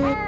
Bye.